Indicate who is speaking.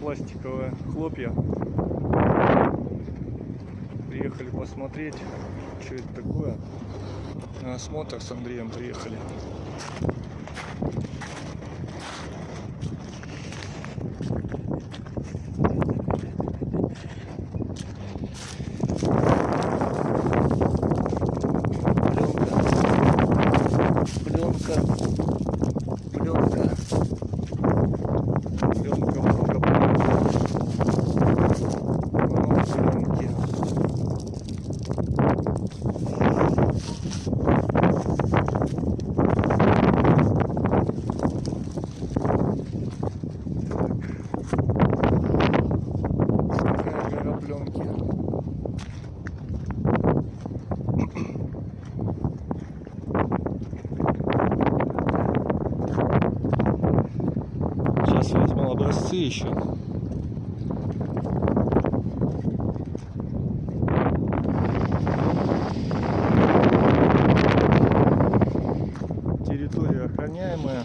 Speaker 1: пластиковые хлопья. Приехали посмотреть, что это такое. На осмотр с Андреем приехали. Пленка. Пленка. Сейчас возьму образцы еще. Территория охраняемая.